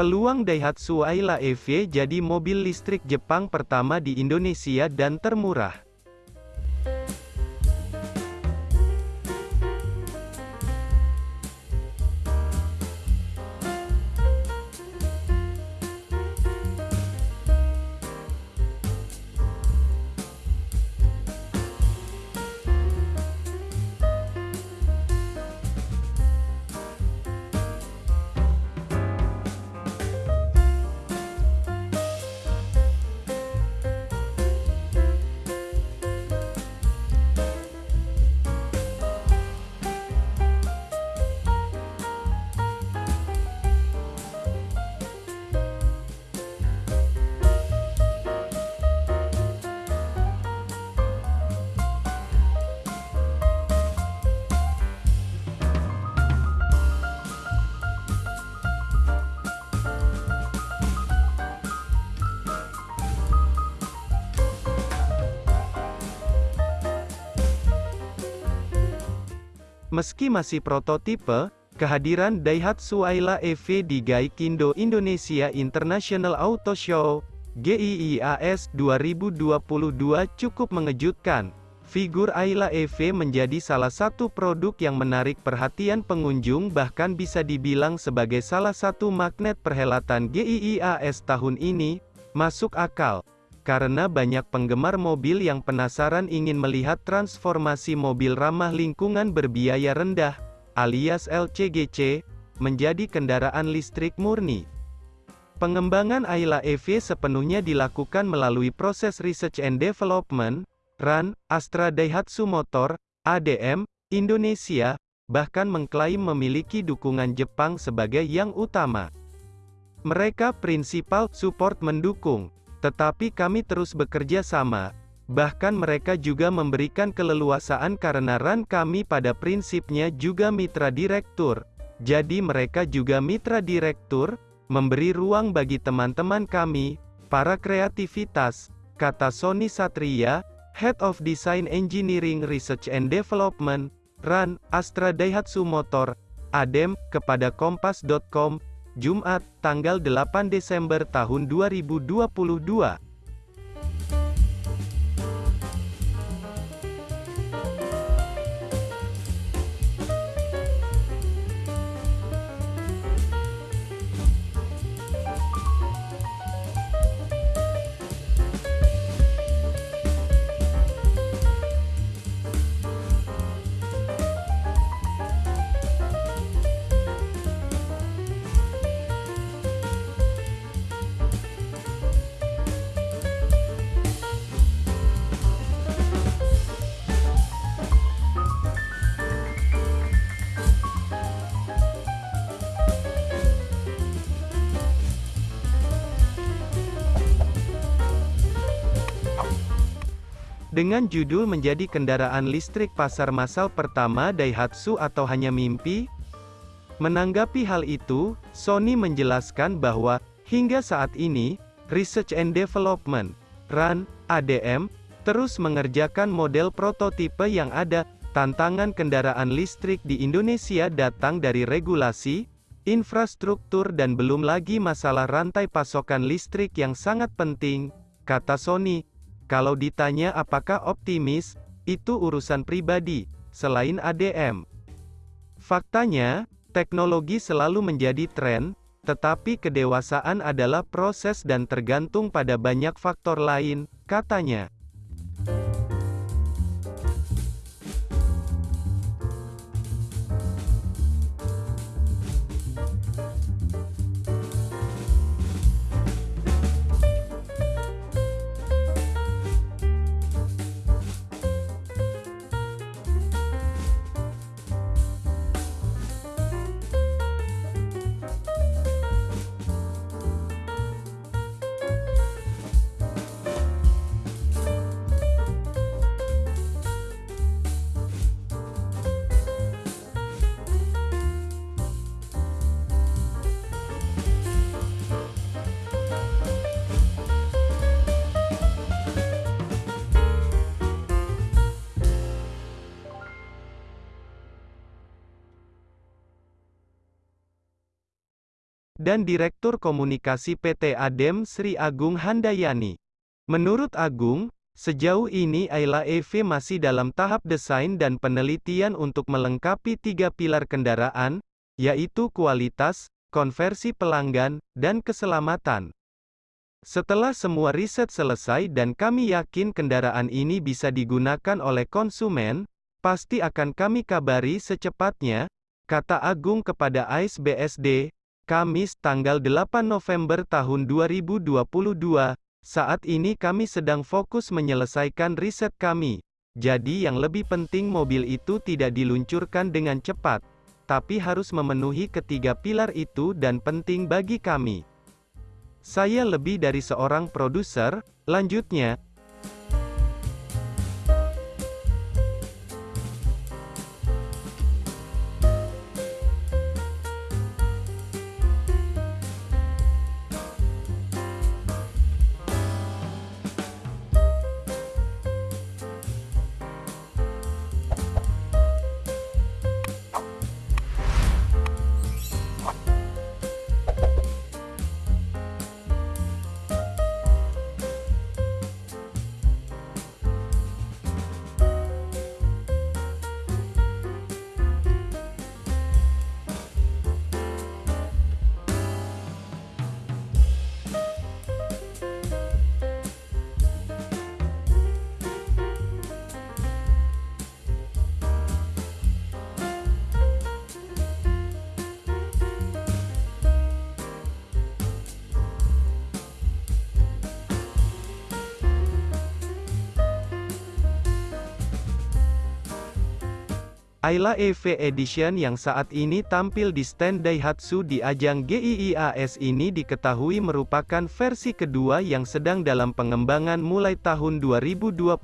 Peluang Daihatsu Ayla EV jadi mobil listrik Jepang pertama di Indonesia dan termurah. Meski masih prototipe, kehadiran Daihatsu Ayla EV di Gaikindo Indonesia International Auto Show, GIIAS 2022 cukup mengejutkan. Figur Ayla EV menjadi salah satu produk yang menarik perhatian pengunjung bahkan bisa dibilang sebagai salah satu magnet perhelatan GIIAS tahun ini, masuk akal. Karena banyak penggemar mobil yang penasaran ingin melihat transformasi mobil ramah lingkungan berbiaya rendah, alias LCGC, menjadi kendaraan listrik murni. Pengembangan Ayla EV sepenuhnya dilakukan melalui proses Research and Development, RAN, Astra Daihatsu Motor, ADM, Indonesia, bahkan mengklaim memiliki dukungan Jepang sebagai yang utama. Mereka prinsipal support mendukung tetapi kami terus bekerja sama. Bahkan mereka juga memberikan keleluasaan karena RAN kami pada prinsipnya juga mitra direktur. Jadi mereka juga mitra direktur, memberi ruang bagi teman-teman kami, para kreativitas, kata Sony Satria, Head of Design Engineering Research and Development, RAN, Astra Daihatsu Motor, ADEM, kepada Kompas.com, Jumat, tanggal 8 Desember tahun 2022. Dengan judul menjadi kendaraan listrik pasar massal pertama Daihatsu atau hanya mimpi? Menanggapi hal itu, Sony menjelaskan bahwa, hingga saat ini, Research and Development, RAN, ADM, terus mengerjakan model prototipe yang ada, tantangan kendaraan listrik di Indonesia datang dari regulasi, infrastruktur dan belum lagi masalah rantai pasokan listrik yang sangat penting, kata Sony, kalau ditanya apakah optimis, itu urusan pribadi, selain ADM. Faktanya, teknologi selalu menjadi tren, tetapi kedewasaan adalah proses dan tergantung pada banyak faktor lain, katanya. Dan Direktur Komunikasi PT Adem Sri Agung Handayani. Menurut Agung, Sejauh ini Ayla EV masih dalam tahap desain dan penelitian untuk melengkapi tiga pilar kendaraan, yaitu kualitas, konversi pelanggan, dan keselamatan. Setelah semua riset selesai dan kami yakin kendaraan ini bisa digunakan oleh konsumen, pasti akan kami kabari secepatnya, kata Agung kepada AIS BSD, Kamis tanggal 8 November tahun 2022, saat ini kami sedang fokus menyelesaikan riset kami. Jadi yang lebih penting mobil itu tidak diluncurkan dengan cepat, tapi harus memenuhi ketiga pilar itu dan penting bagi kami. Saya lebih dari seorang produser, lanjutnya, Ayla EV Edition yang saat ini tampil di stand Daihatsu di ajang GIIAS ini diketahui merupakan versi kedua yang sedang dalam pengembangan mulai tahun 2020.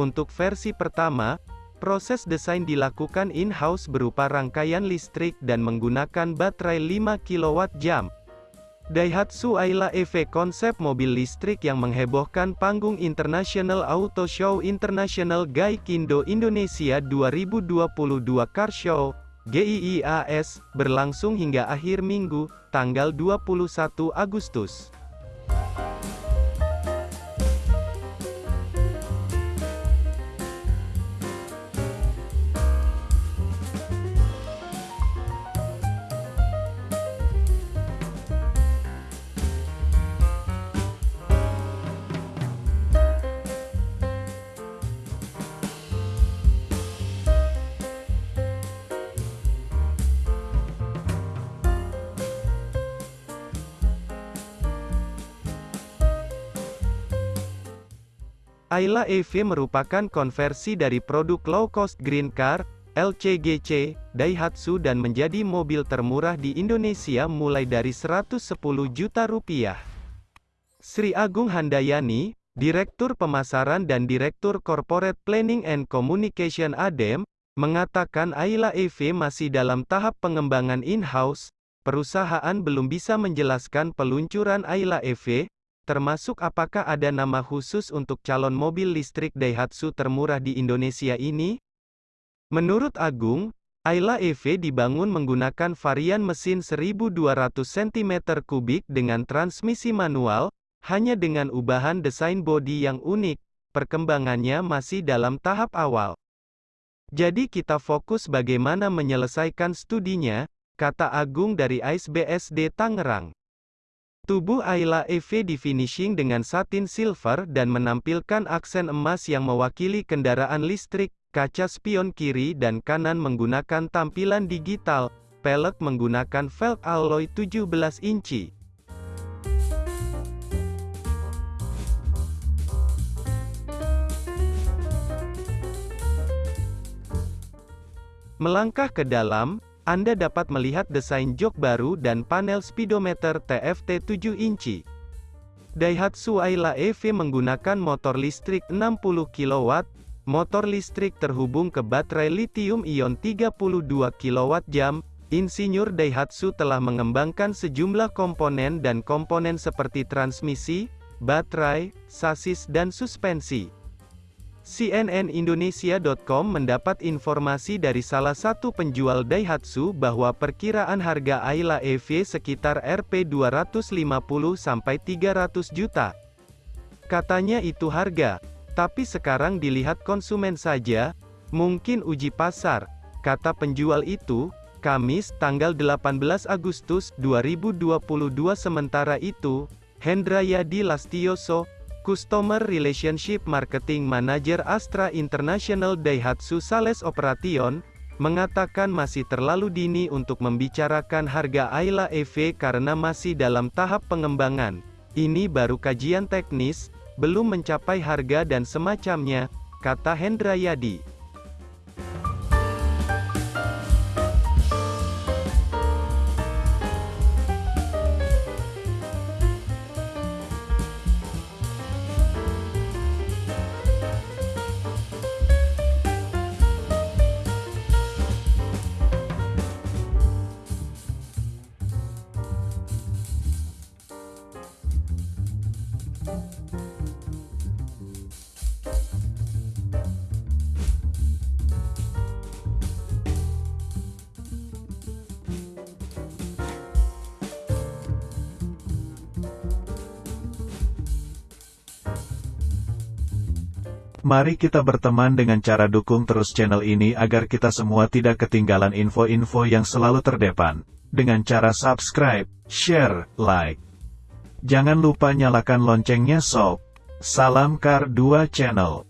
Untuk versi pertama, proses desain dilakukan in-house berupa rangkaian listrik dan menggunakan baterai 5 kWh. Daihatsu Ayla EV konsep mobil listrik yang menghebohkan panggung International Auto Show International Gaikindo Indonesia 2022 Car Show, GIIAS, berlangsung hingga akhir minggu, tanggal 21 Agustus. Ayla EV merupakan konversi dari produk low-cost green car, LCGC, Daihatsu dan menjadi mobil termurah di Indonesia mulai dari 110 juta rupiah. Sri Agung Handayani, Direktur Pemasaran dan Direktur Corporate Planning and Communication ADEM, mengatakan Ayla EV masih dalam tahap pengembangan in-house, perusahaan belum bisa menjelaskan peluncuran Ayla EV, Termasuk apakah ada nama khusus untuk calon mobil listrik Daihatsu termurah di Indonesia ini? Menurut Agung, Ayla EV dibangun menggunakan varian mesin 1200 cm3 dengan transmisi manual, hanya dengan ubahan desain bodi yang unik, perkembangannya masih dalam tahap awal. Jadi kita fokus bagaimana menyelesaikan studinya, kata Agung dari AISBSD Tangerang. Tubuh Ayla EV di finishing dengan satin silver dan menampilkan aksen emas yang mewakili kendaraan listrik, kaca spion kiri dan kanan menggunakan tampilan digital, pelek menggunakan velg alloy 17 inci. Melangkah ke dalam, anda dapat melihat desain jok baru dan panel speedometer TFT 7 inci. Daihatsu Ayla EV menggunakan motor listrik 60 kW, motor listrik terhubung ke baterai lithium-ion 32 kWh, Insinyur Daihatsu telah mengembangkan sejumlah komponen dan komponen seperti transmisi, baterai, sasis dan suspensi. CNNIndonesia.com mendapat informasi dari salah satu penjual Daihatsu bahwa perkiraan harga Ayla EV sekitar Rp 250-300 juta. Katanya itu harga, tapi sekarang dilihat konsumen saja, mungkin uji pasar, kata penjual itu, Kamis, tanggal 18 Agustus 2022 sementara itu, Hendrayadi Lastioso, Customer Relationship Marketing Manager Astra International Daihatsu Sales Operation, mengatakan masih terlalu dini untuk membicarakan harga Ayla EV karena masih dalam tahap pengembangan. Ini baru kajian teknis, belum mencapai harga dan semacamnya, kata Hendrayadi. Mari kita berteman dengan cara dukung terus channel ini agar kita semua tidak ketinggalan info-info yang selalu terdepan. Dengan cara subscribe, share, like. Jangan lupa nyalakan loncengnya sob. Salam Kar 2 Channel.